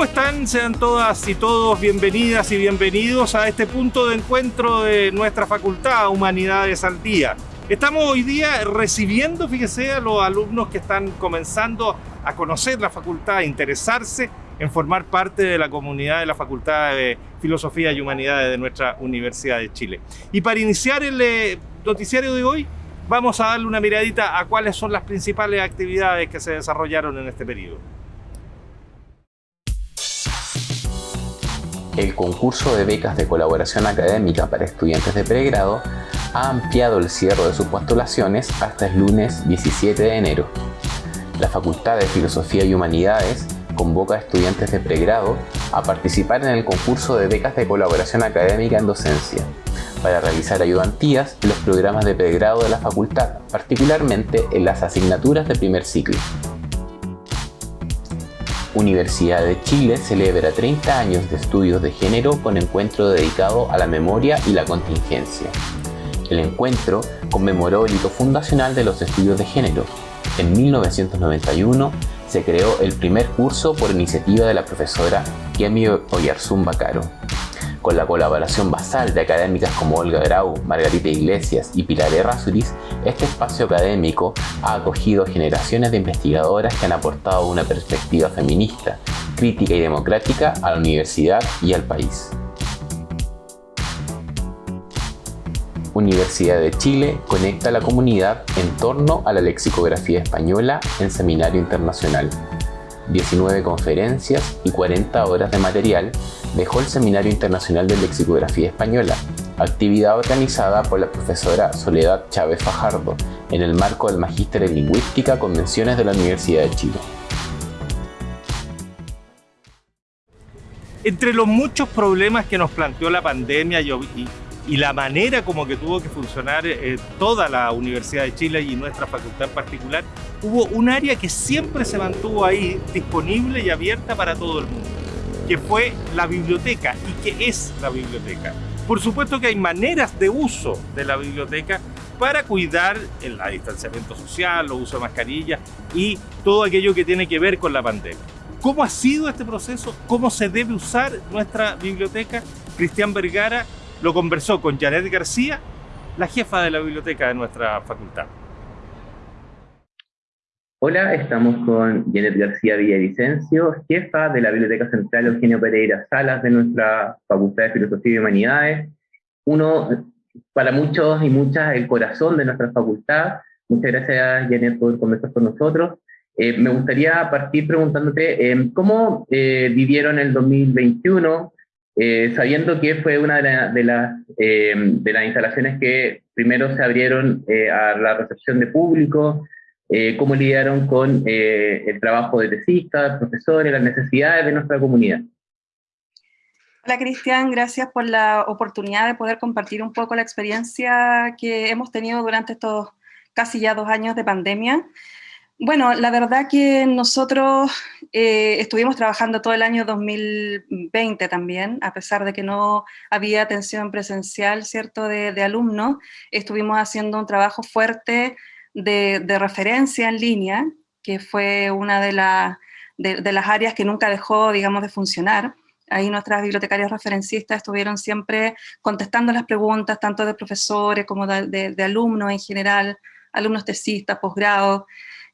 ¿Cómo están? Sean todas y todos bienvenidas y bienvenidos a este punto de encuentro de nuestra Facultad Humanidades al Día. Estamos hoy día recibiendo, fíjese, a los alumnos que están comenzando a conocer la facultad, a interesarse en formar parte de la comunidad de la Facultad de Filosofía y Humanidades de nuestra Universidad de Chile. Y para iniciar el eh, noticiario de hoy, vamos a darle una miradita a cuáles son las principales actividades que se desarrollaron en este periodo. El concurso de becas de colaboración académica para estudiantes de pregrado ha ampliado el cierre de sus postulaciones hasta el lunes 17 de enero. La Facultad de Filosofía y Humanidades convoca a estudiantes de pregrado a participar en el concurso de becas de colaboración académica en docencia para realizar ayudantías en los programas de pregrado de la facultad, particularmente en las asignaturas de primer ciclo. Universidad de Chile celebra 30 años de estudios de género con encuentro dedicado a la memoria y la contingencia. El encuentro conmemoró el hito fundacional de los estudios de género. En 1991 se creó el primer curso por iniciativa de la profesora Kemi Oyarzún Bacaro. Con la colaboración basal de académicas como Olga Grau, Margarita Iglesias y Pilar Errázuriz, este espacio académico ha acogido generaciones de investigadoras que han aportado una perspectiva feminista, crítica y democrática a la universidad y al país. Universidad de Chile conecta a la comunidad en torno a la lexicografía española en Seminario Internacional. 19 conferencias y 40 horas de material dejó el Seminario Internacional de Lexicografía Española, actividad organizada por la profesora Soledad Chávez Fajardo en el marco del Magíster en Lingüística Convenciones de la Universidad de Chile. Entre los muchos problemas que nos planteó la pandemia y, y la manera como que tuvo que funcionar eh, toda la Universidad de Chile y nuestra facultad en particular, hubo un área que siempre se mantuvo ahí disponible y abierta para todo el mundo, que fue la biblioteca y que es la biblioteca. Por supuesto que hay maneras de uso de la biblioteca para cuidar el distanciamiento social, el uso de mascarillas y todo aquello que tiene que ver con la pandemia. ¿Cómo ha sido este proceso? ¿Cómo se debe usar nuestra biblioteca? Cristian Vergara lo conversó con Janet García, la jefa de la biblioteca de nuestra facultad. Hola, estamos con Janet García Villavicencio, jefa de la Biblioteca Central Eugenio Pereira Salas de nuestra Facultad de Filosofía y Humanidades. Uno, para muchos y muchas, el corazón de nuestra facultad. Muchas gracias, Janet, por conversar con nosotros. Eh, me gustaría partir preguntándote eh, cómo eh, vivieron el 2021, eh, sabiendo que fue una de, las, eh, de, las instalaciones que primero se abrieron eh, a la recepción de público, cómo lidiaron con el trabajo de tesistas, profesores, las necesidades de nuestra comunidad. Hola Cristian, gracias por la oportunidad de poder compartir un poco la experiencia que hemos tenido durante estos casi ya dos años de pandemia. Bueno, la verdad que nosotros eh, estuvimos trabajando todo el año 2020 también, a pesar de que no había atención presencial, ¿cierto?, de, alumnos, estuvimos haciendo un trabajo fuerte de, referencia en línea, que fue una de, las áreas que nunca dejó, digamos, de funcionar. Ahí nuestras bibliotecarias referencistas estuvieron siempre contestando las preguntas, tanto de profesores como de, alumnos en general, alumnos tesistas, posgrados,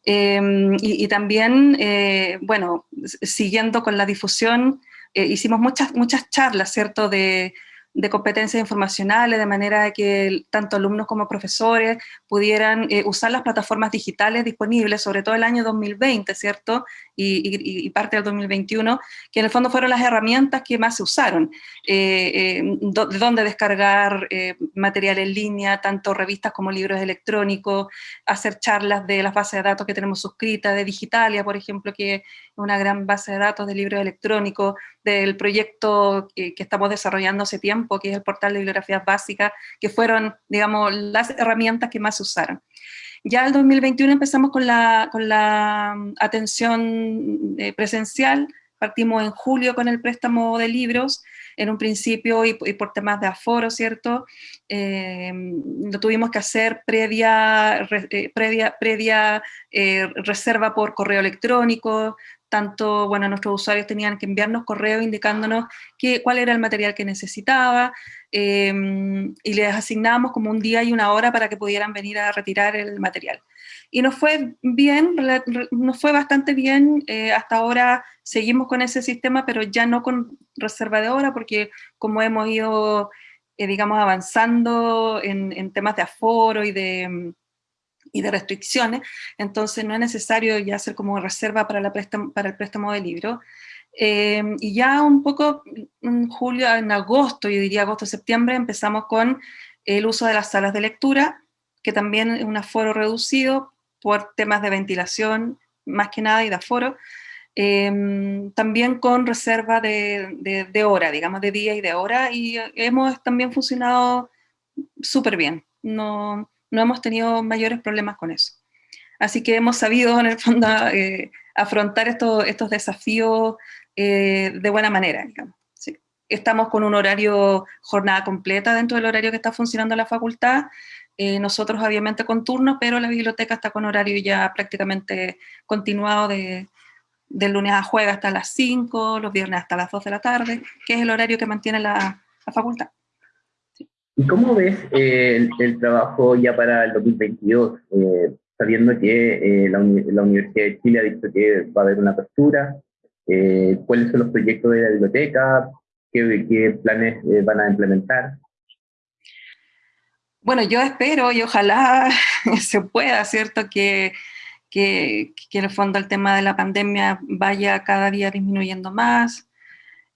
Em, y, también, eh, bueno, siguiendo con la difusión, eh, hicimos muchas, muchas charlas, ¿cierto?, de, de competencias informacionales, de manera que tanto alumnos como profesores pudieran eh, usar las plataformas digitales disponibles, sobre todo el año 2020, ¿cierto? Y, parte del 2021, que en el fondo fueron las herramientas que más se usaron. Eh, eh, de dónde descargar material en línea, tanto revistas como libros electrónicos, hacer charlas de las bases de datos que tenemos suscritas, de Digitalia, por ejemplo, que es una gran base de datos de libros electrónicos, del proyecto que, estamos desarrollando hace tiempo, que es el portal de bibliografías básicas, que fueron, digamos, las herramientas que más se usaron. Ya el 2021 empezamos con la, con la mm, atención eh, presencial, partimos en julio con el préstamo de libros, en un principio y, por temas de aforo, ¿cierto? Eh, lo tuvimos que hacer previa, eh, previa, previa eh, reserva por correo electrónico, tanto, bueno, nuestros usuarios tenían que enviarnos correo indicándonos que, cuál era el material que necesitaba, y les asignábamos como un día y una hora para que pudieran venir a retirar el material. Y nos fue bien, nos fue bastante bien, hasta ahora seguimos con ese sistema, pero ya no con reserva de hora, porque como hemos ido, eh, digamos, avanzando en, temas de aforo y de, y de restricciones, entonces no es necesario ya hacer como reserva para, la para el préstamo de libro. Eh, y ya un poco en julio, en agosto, yo diría agosto-septiembre, empezamos con el uso de las salas de lectura, que también es un aforo reducido por temas de ventilación, más que nada, y de aforo, Em, también con reserva de, de, hora, digamos, de día y de hora, y hemos también funcionado súper bien. No, no hemos tenido mayores problemas con eso. Así que hemos sabido, en el fondo, eh, afrontar estos, estos desafíos eh, de buena manera. Estamos con un horario, jornada completa dentro del horario que está funcionando la facultad, eh, nosotros obviamente con turnos, pero la biblioteca está con horario ya prácticamente continuado de, lunes a jueves hasta las 5, los viernes hasta las 2 de la tarde, que es el horario que mantiene la, facultad. ¿Y cómo ves eh, el, trabajo ya para el 2022? Eh, sabiendo que eh, la, Universidad de Chile ha dicho que va a haber una apertura, ¿cuáles son los proyectos de la biblioteca? ¿Qué, qué planes van a implementar? Bueno, yo espero y ojalá se pueda, ¿cierto? Que que, en el fondo el tema de la pandemia vaya cada día disminuyendo más.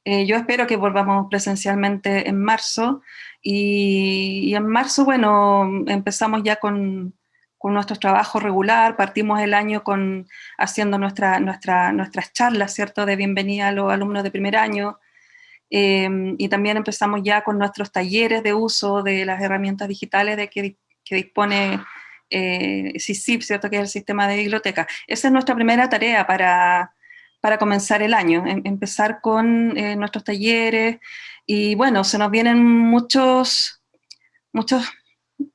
Eh, yo espero que volvamos presencialmente en marzo y, en marzo, bueno, empezamos ya con, con, nuestro trabajo regular, partimos el año con, haciendo nuestra, nuestra, nuestras charlas, ¿cierto?, de bienvenida a los alumnos de primer año, em, y también empezamos ya con nuestros talleres de uso de las herramientas digitales de que, que dispone eh, ¿cierto? que es el sistema de biblioteca. Esa es nuestra primera tarea para, para comenzar el año, em, empezar con eh, nuestros talleres, y bueno, se nos vienen muchos, muchos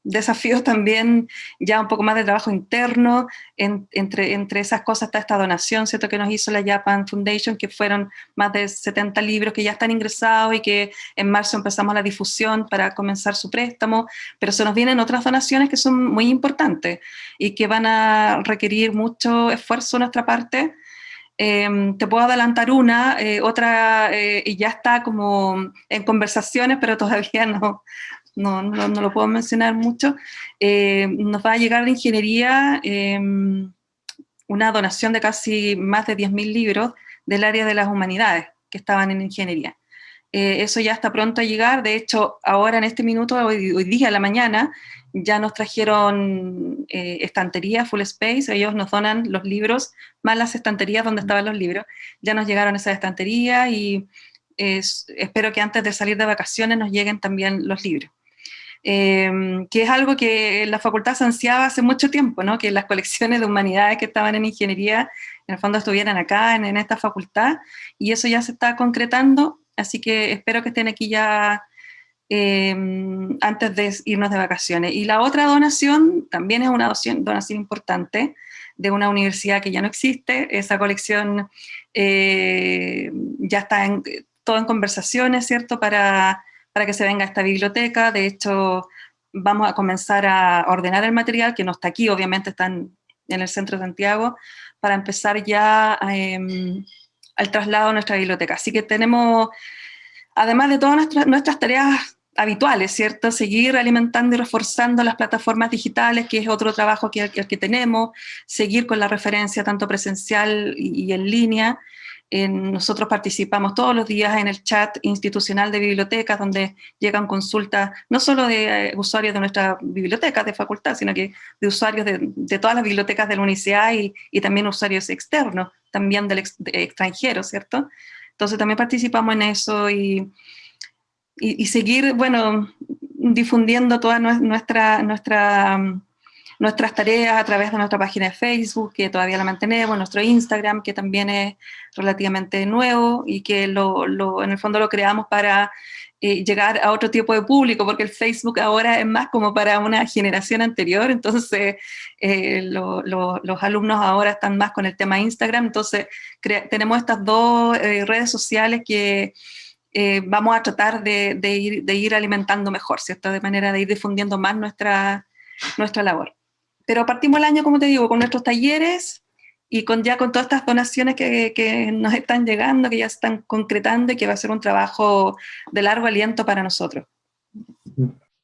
desafíos también, ya un poco más de trabajo interno, entre, entre esas cosas está esta donación, ¿cierto?, que nos hizo la Japan Foundation, que fueron más de 70 libros que ya están ingresados y que en marzo empezamos la difusión para comenzar su préstamo, pero se nos vienen otras donaciones que son muy importantes y que van a requerir mucho esfuerzo de nuestra parte, em, te puedo adelantar una, eh, otra eh, y ya está como en conversaciones, pero todavía no, no, no, lo puedo mencionar mucho, eh, nos va a llegar de ingeniería em, una donación de casi más de 10.000 libros del área de las humanidades que estaban en ingeniería. Eh, eso ya está pronto a llegar, de hecho, ahora en este minuto, hoy, hoy día, a la mañana, ya nos trajeron eh, estanterías full space, ellos nos donan los libros, más las estanterías donde estaban los libros, ya nos llegaron esas estanterías y espero que antes de salir de vacaciones nos lleguen también los libros. Em, que es algo que la facultad se ansiaba hace mucho tiempo, ¿no? que las colecciones de humanidades que estaban en ingeniería, en el fondo estuvieran acá, en, esta facultad, y eso ya se está concretando, así que espero que estén aquí ya em, antes de irnos de vacaciones. Y la otra donación también es una donación, importante de una universidad que ya no existe, esa colección eh, ya está en, todo en conversaciones, ¿cierto?, para para que se venga a esta biblioteca. De hecho, vamos a comenzar a ordenar el material, que no está aquí, obviamente está en, el centro de Santiago, para empezar ya em, al traslado a nuestra biblioteca. Así que tenemos, además de todas nuestras tareas habituales, ¿cierto? Seguir alimentando y reforzando las plataformas digitales, que es otro trabajo que, que tenemos, seguir con la referencia tanto presencial y en línea, nosotros participamos todos los días en el chat institucional de bibliotecas, donde llegan consultas no solo de eh, usuarios de nuestra biblioteca de facultad, sino que de usuarios de, todas las bibliotecas de la universidad y, también usuarios externos, también del extranjero, ¿cierto? Entonces también participamos en eso y, y, seguir, bueno, difundiendo toda nuestra, nuestra nuestras tareas a través de nuestra página de Facebook, que todavía la mantenemos, nuestro Instagram, que también es relativamente nuevo y que lo, en el fondo lo creamos para eh, llegar a otro tipo de público, porque el Facebook ahora es más como para una generación anterior, entonces eh, los alumnos ahora están más con el tema Instagram, entonces tenemos estas dos eh, redes sociales que vamos a tratar de, ir, de ir alimentando mejor, ¿cierto? De manera de ir difundiendo más nuestra, nuestra labor. Pero partimos el año, como te digo, con nuestros talleres, y con ya con todas estas donaciones que, que, nos están llegando, que ya se están concretando y que va a ser un trabajo de largo aliento para nosotros.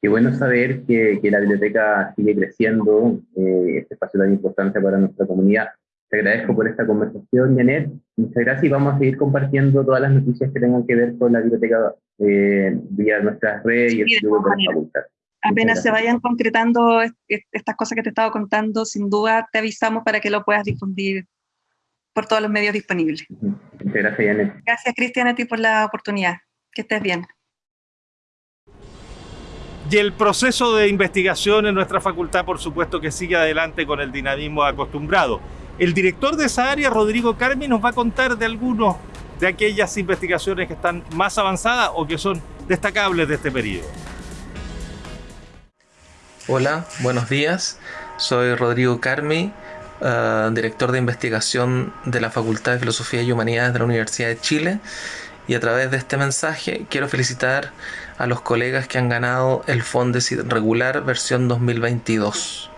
Qué bueno saber que, que la biblioteca sigue creciendo, eh, este espacio tan importante para nuestra comunidad. Te agradezco por esta conversación, Janet. Muchas gracias y vamos a seguir compartiendo todas las noticias que tengan que ver con la biblioteca eh, vía nuestras redes y el club de la facultad apenas se vayan concretando estas cosas que te he estado contando, sin duda te avisamos para que lo puedas difundir por todos los medios disponibles. Muchas gracias, Janet. Gracias, Cristian, a ti por la oportunidad. Que estés bien. Y el proceso de investigación en nuestra facultad, por supuesto, que sigue adelante con el dinamismo acostumbrado. El director de esa área, Rodrigo Carmi, nos va a contar de algunos de aquellas investigaciones que están más avanzadas o que son destacables de este periodo. Hola, buenos días. Soy Rodrigo Carmi, eh, director de investigación de la Facultad de Filosofía y Humanidades de la Universidad de Chile. Y a través de este mensaje quiero felicitar a los colegas que han ganado el Fondesit regular versión 2022.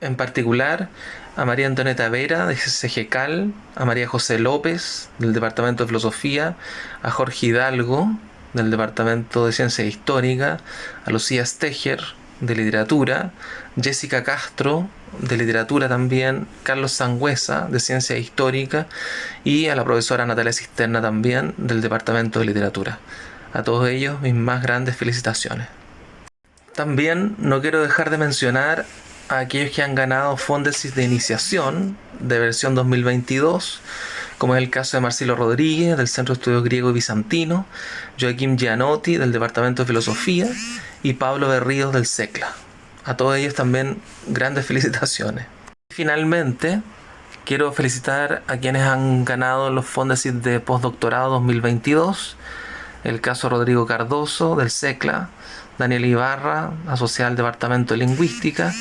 En particular, a María Antonieta Vera de CGCAL, a María José López del Departamento de Filosofía, a Jorge Hidalgo del Departamento de Ciencia Histórica, a Lucía Steger de literatura, Jessica Castro de literatura también, Carlos Sangüesa de ciencia histórica y a la profesora Natalia Cisterna también del departamento de literatura. A todos ellos mis más grandes felicitaciones. También no quiero dejar de mencionar a aquellos que han ganado Fondesis de iniciación de versión 2022 como es el caso de Marcelo Rodríguez del Centro de Estudios Griego y Bizantino, Joaquín Gianotti del Departamento de Filosofía y Pablo Berríos del SECLA. A todos ellos también grandes felicitaciones. Finalmente, quiero felicitar a quienes han ganado los fondos de postdoctorado 2022. El caso Rodrigo Cardoso del SECLA, Daniel Ibarra, asociado al Departamento de Lingüística,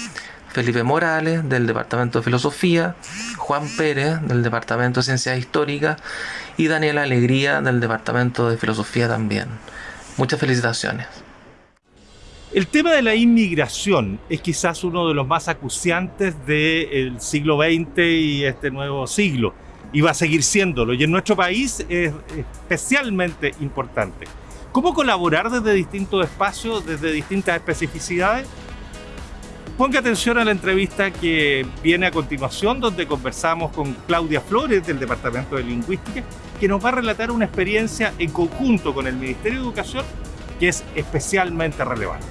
Felipe Morales del Departamento de Filosofía, Juan Pérez del Departamento de Ciencias Históricas y Daniela Alegría del Departamento de Filosofía también. Muchas felicitaciones. El tema de la inmigración es quizás uno de los más acuciantes del siglo XX y este nuevo siglo, y va a seguir siéndolo, y en nuestro país es especialmente importante. ¿Cómo colaborar desde distintos espacios, desde distintas especificidades? Ponga atención a la entrevista que viene a continuación, donde conversamos con Claudia Flores del Departamento de Lingüística, que nos va a relatar una experiencia en conjunto con el Ministerio de Educación que es especialmente relevante.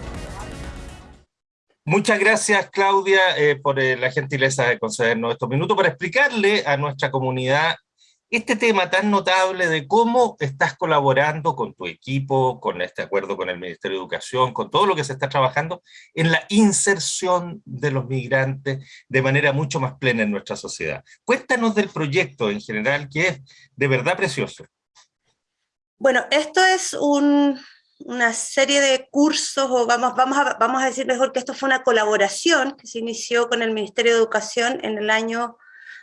Muchas gracias, Claudia, eh, por eh, la gentileza de concedernos estos minutos para explicarle a nuestra comunidad este tema tan notable de cómo estás colaborando con tu equipo, con este acuerdo con el Ministerio de Educación, con todo lo que se está trabajando en la inserción de los migrantes de manera mucho más plena en nuestra sociedad. Cuéntanos del proyecto en general, que es de verdad precioso. Bueno, esto es un, una serie de cursos, o vamos, vamos, a, vamos a decir mejor que esto fue una colaboración que se inició con el Ministerio de Educación en el año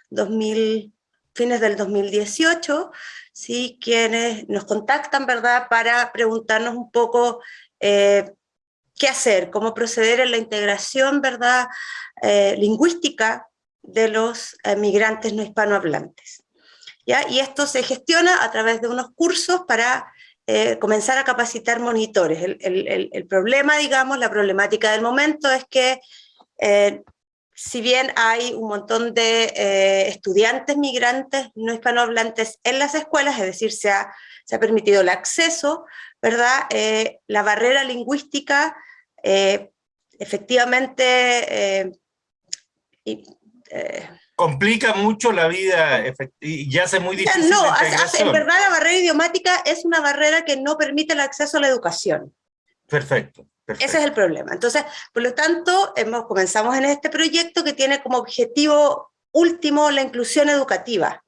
2000, fines del 2018, ¿sí? quienes nos contactan ¿verdad? para preguntarnos un poco eh, qué hacer, cómo proceder en la integración ¿verdad? Eh, lingüística de los eh, migrantes no hispanohablantes. ¿ya? Y esto se gestiona a través de unos cursos para comenzar a capacitar monitores. El, problema, digamos, la problemática del momento es que si bien hay un montón de eh, estudiantes migrantes no hispanohablantes en las escuelas, es decir, se ha, se ha permitido el acceso, ¿verdad? la barrera lingüística efectivamente complica mucho la vida y hace muy difícil No, en verdad la barrera idiomática es una barrera que no permite el acceso a la educación. Perfecto, Ese es el problema. Entonces, por lo tanto, hemos, comenzamos en este proyecto que tiene como objetivo último la inclusión educativa.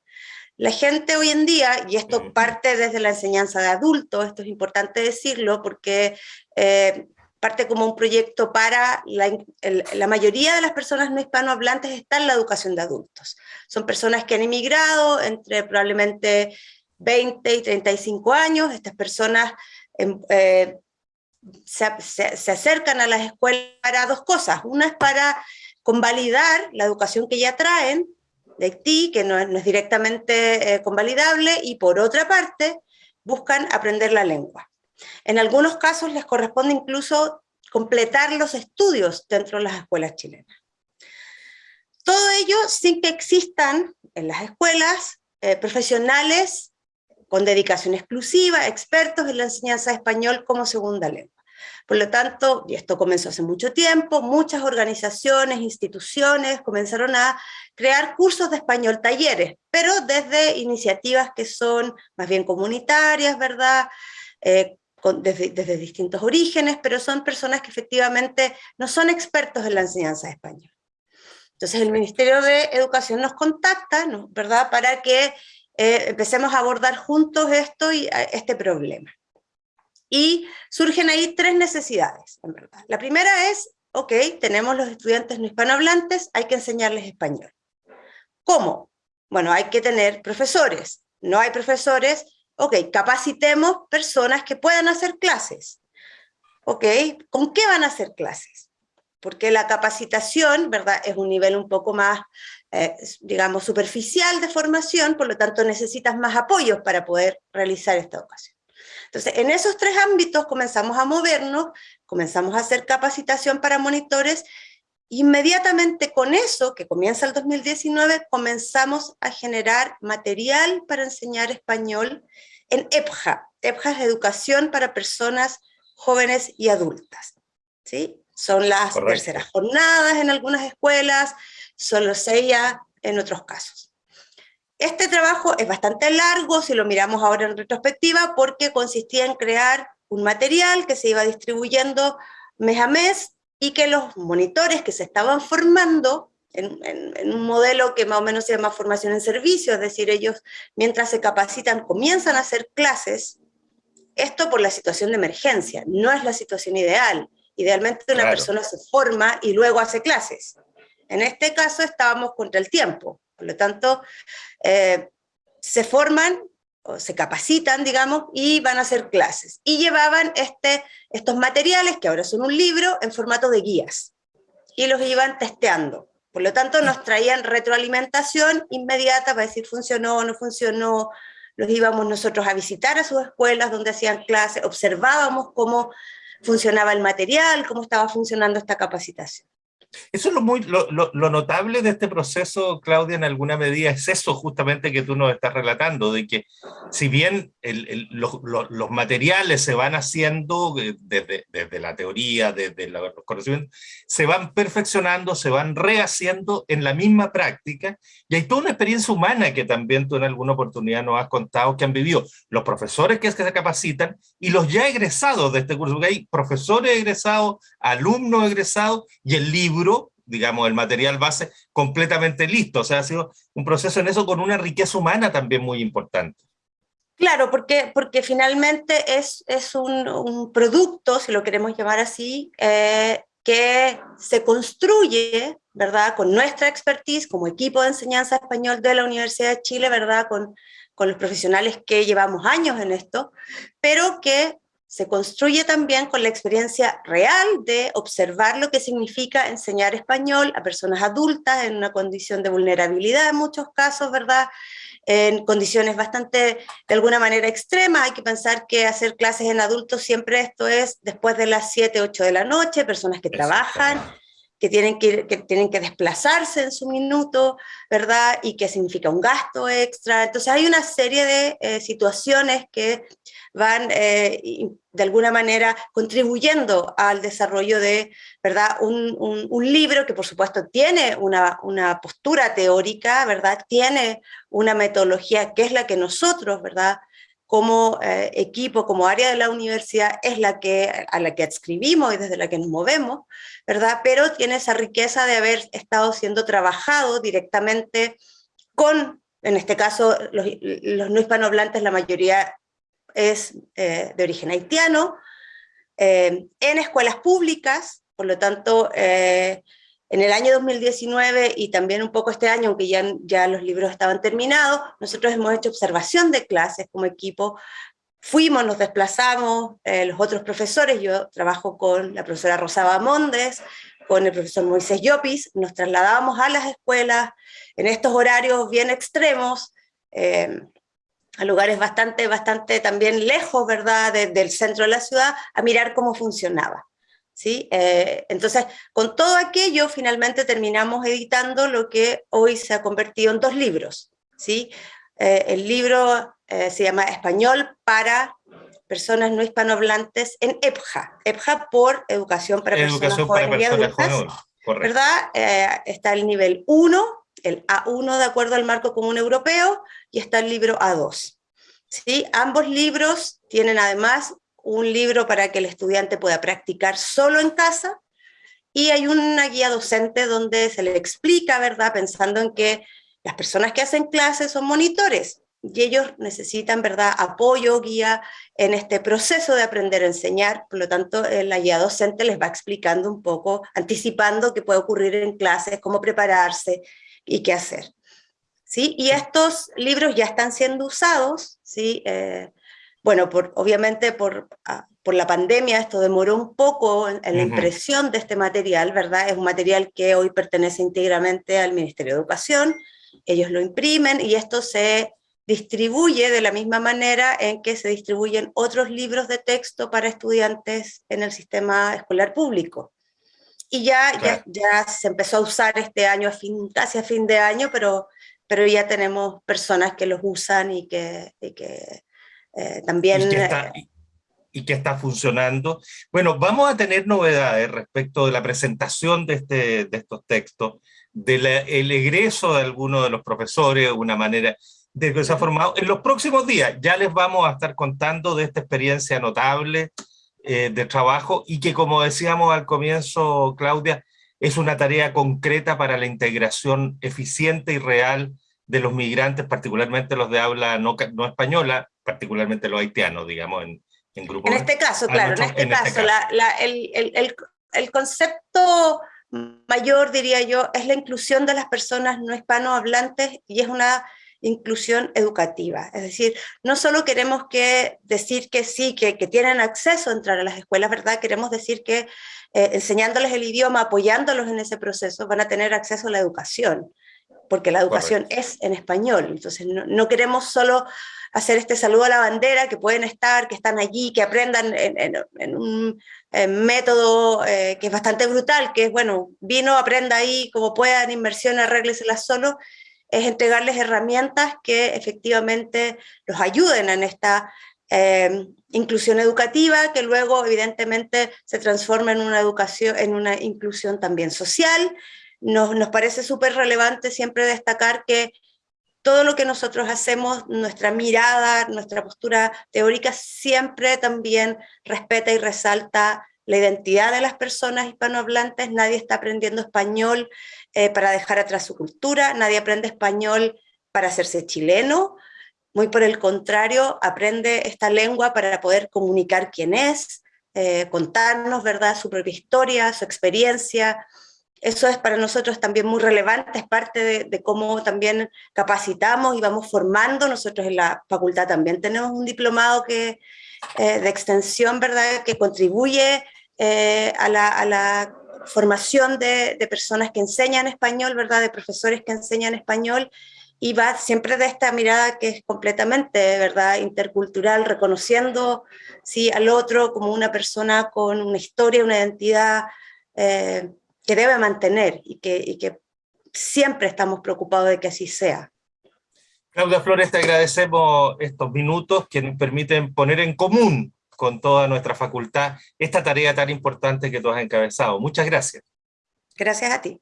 La gente hoy en día, y esto parte desde la enseñanza de adultos, esto es importante decirlo porque eh, parte como un proyecto para la, la, mayoría de las personas no hispanohablantes está en la educación de adultos. Son personas que han emigrado entre probablemente 20 y 35 años, estas personas em, eh, se, se, acercan a las escuelas para dos cosas. Una es para convalidar la educación que ya traen de Haití, que no es, directamente eh, convalidable, y por otra parte, buscan aprender la lengua. En algunos casos les corresponde incluso completar los estudios dentro de las escuelas chilenas. Todo ello sin que existan en las escuelas eh, profesionales con dedicación exclusiva, expertos en la enseñanza de español como segunda lengua. Por lo tanto, y esto comenzó hace mucho tiempo, muchas organizaciones, instituciones comenzaron a crear cursos de español, talleres, pero desde iniciativas que son más bien comunitarias, ¿verdad? Eh, desde, desde, distintos orígenes, pero son personas que efectivamente no son expertos en la enseñanza de español. Entonces el Ministerio de Educación nos contacta, ¿no? ¿verdad?, para que eh, empecemos a abordar juntos esto y este problema. Y surgen ahí tres necesidades. La primera es, ok, tenemos los estudiantes no hispanohablantes, hay que enseñarles español. ¿Cómo? Bueno, hay que tener profesores. No hay profesores, ok, capacitemos personas que puedan hacer clases. Ok, ¿con qué van a hacer clases? Porque la capacitación, ¿verdad?, es un nivel un poco más, eh, digamos, superficial de formación, por lo tanto necesitas más apoyos para poder realizar esta educación. Entonces, en esos tres ámbitos comenzamos a movernos, comenzamos a hacer capacitación para monitores, Inmediatamente con eso, que comienza el 2019, comenzamos a generar material para enseñar español en EPJA. EPJA es Educación para Personas Jóvenes y Adultas. ¿sí? Son las terceras jornadas en algunas escuelas, son los CIA en otros casos. Este trabajo es bastante largo, si lo miramos ahora en retrospectiva, porque consistía en crear un material que se iba distribuyendo mes a mes, y que los monitores que se estaban formando en, un modelo que más o menos se llama formación en servicio, es decir, ellos mientras se capacitan comienzan a hacer clases, esto por la situación de emergencia, no es la situación ideal. Idealmente una persona se forma y luego hace clases. En este caso estábamos contra el tiempo, por lo tanto, eh, se forman o se capacitan, digamos, y van a hacer clases. Y llevaban este, estos materiales, que ahora son un libro, en formato de guías. Y los iban testeando. Por lo tanto, nos traían retroalimentación inmediata para decir funcionó o no funcionó. Los íbamos nosotros a visitar a sus escuelas donde hacían clases, observábamos cómo funcionaba el material, cómo estaba funcionando esta capacitación. Eso es lo, muy, lo, lo, notable de este proceso, Claudia, en alguna medida, es eso justamente que tú nos estás relatando, de que si bien los, los, materiales se van haciendo desde, desde la teoría, desde los conocimientos, se van perfeccionando, se van rehaciendo en la misma práctica, y hay toda una experiencia humana que también tú en alguna oportunidad nos has contado que han vivido los profesores que, es que se capacitan y los ya egresados de este curso, porque hay profesores egresados, alumnos egresados, y el libro digamos, el material base completamente listo. O sea, ha sido un proceso en eso con una riqueza humana también muy importante. Claro, porque, porque finalmente es, es un, un producto, si lo queremos llamar así, eh, que se construye, ¿verdad?, con nuestra expertise como equipo de enseñanza español de la Universidad de Chile, ¿verdad?, con, con los profesionales que llevamos años en esto, pero que se construye también con la experiencia real de observar lo que significa enseñar español a personas adultas en una condición de vulnerabilidad en muchos casos, ¿verdad? En condiciones bastante, de alguna manera, extremas. Hay que pensar que hacer clases en adultos siempre esto es después de las 7, 8 de la noche, personas que trabajan, que tienen que, que tienen que desplazarse en su minuto, ¿verdad? Y que significa un gasto extra. Entonces hay una serie de eh, situaciones que van eh, de alguna manera contribuyendo al desarrollo de ¿verdad? Un, un, libro que por supuesto tiene una, una, postura teórica, ¿verdad? tiene una metodología que es la que nosotros ¿verdad? como eh, equipo, como área de la universidad, es la que, a la que adscribimos y desde la que nos movemos, ¿verdad? Pero tiene esa riqueza de haber estado siendo trabajado directamente con, en este caso, los, no hispanohablantes, la mayoría es eh, de origen haitiano, eh, en escuelas públicas, por lo tanto, en el año 2019 y también un poco este año, aunque ya, ya los libros estaban terminados, nosotros hemos hecho observación de clases como equipo, fuimos, nos desplazamos, eh, los otros profesores, yo trabajo con la profesora Rosaba Mondes, con el profesor Moisés Llopis, nos trasladábamos a las escuelas en estos horarios bien extremos, eh, a lugares bastante, bastante también lejos, ¿verdad?, del centro de la ciudad, a mirar cómo funcionaba. ¿sí? Eh, entonces, con todo aquello, finalmente terminamos editando lo que hoy se ha convertido en dos libros. ¿sí? Eh, el libro eh, se llama Español para personas no hispanohablantes en EPJA. EPJA por Educación para Personas Jóvenes y Adultas. ¿verdad? está el nivel 1, el A1 de acuerdo al marco común europeo, y está el libro A2. ¿Sí? Ambos libros tienen además un libro para que el estudiante pueda practicar solo en casa, y hay una guía docente donde se le explica, ¿verdad? Pensando en que las personas que hacen clases son monitores, y ellos necesitan, ¿verdad?, apoyo, guía en este proceso de aprender a enseñar, por lo tanto, eh, la guía docente les va explicando un poco, anticipando qué puede ocurrir en clases, cómo prepararse y qué hacer. ¿Sí? Y estos libros ya están siendo usados, ¿sí? Eh, bueno, por, obviamente por, ah, por, la pandemia esto demoró un poco en, la impresión de este material, ¿verdad? Es un material que hoy pertenece íntegramente al Ministerio de Educación, ellos lo imprimen y esto se distribuye de la misma manera en que se distribuyen otros libros de texto para estudiantes en el sistema escolar público. Y ya, ya, ya, se empezó a usar este año, fin, casi a fin de año, pero, pero ya tenemos personas que los usan y que, y que eh, también... Y que, está, eh, y que, está, funcionando. Bueno, vamos a tener novedades respecto de la presentación de, este, de estos textos, del egreso de algunos de los profesores, de una manera de que se ha formado. En los próximos días ya les vamos a estar contando de esta experiencia notable eh, de trabajo y que como decíamos al comienzo, Claudia, es una tarea concreta para la integración eficiente y real de los migrantes, particularmente los de habla no, no española, particularmente los haitianos, digamos, en, en grupos. En este caso, claro, en este, caso, el, concepto mayor, diría yo, es la inclusión de las personas no hispanohablantes y es una inclusión educativa. Es decir, no solo queremos que decir que sí, que, tienen acceso a entrar a las escuelas, ¿verdad? Queremos decir que eh, enseñándoles el idioma, apoyándolos en ese proceso, van a tener acceso a la educación, porque la educación es en español. Entonces, no queremos solo hacer este saludo a la bandera, que pueden estar, que están allí, que aprendan en, un método eh, que es bastante brutal, que es, bueno, vino, aprenda ahí como puedan, inversión, arrégleselas solo, es entregarles herramientas que efectivamente los ayuden en esta eh, inclusión educativa, que luego evidentemente se transforma en una educación, en una inclusión también social. Nos, nos parece súper relevante siempre destacar que todo lo que nosotros hacemos, nuestra mirada, nuestra postura teórica siempre también respeta y resalta la identidad de las personas hispanohablantes, nadie está aprendiendo español eh, para dejar atrás su cultura, nadie aprende español para hacerse chileno, muy por el contrario, aprende esta lengua para poder comunicar quién es, eh, contarnos ¿verdad? su propia historia, su experiencia, eso es para nosotros también muy relevante, es parte de, cómo también capacitamos y vamos formando. Nosotros en la facultad también tenemos un diplomado que, eh, de extensión, ¿verdad?, que contribuye eh, a, la, formación de, personas que enseñan español, ¿verdad?, de profesores que enseñan español, y va siempre de esta mirada que es completamente, ¿verdad?, intercultural, reconociendo ¿sí? al otro como una persona con una historia, una identidad eh, que debe mantener y que, que siempre estamos preocupados de que así sea. Claudia Flores, te agradecemos estos minutos que nos permiten poner en común con toda nuestra facultad esta tarea tan importante que tú has encabezado. Muchas gracias. Gracias a ti.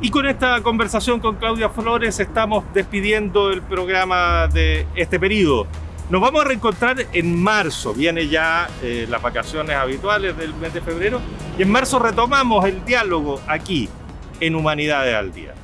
Y con esta conversación con Claudia Flores estamos despidiendo el programa de este periodo. Nos vamos a reencontrar en marzo, viene ya eh, las vacaciones habituales del mes de febrero, y en marzo retomamos el diálogo aquí, en Humanidades al Día.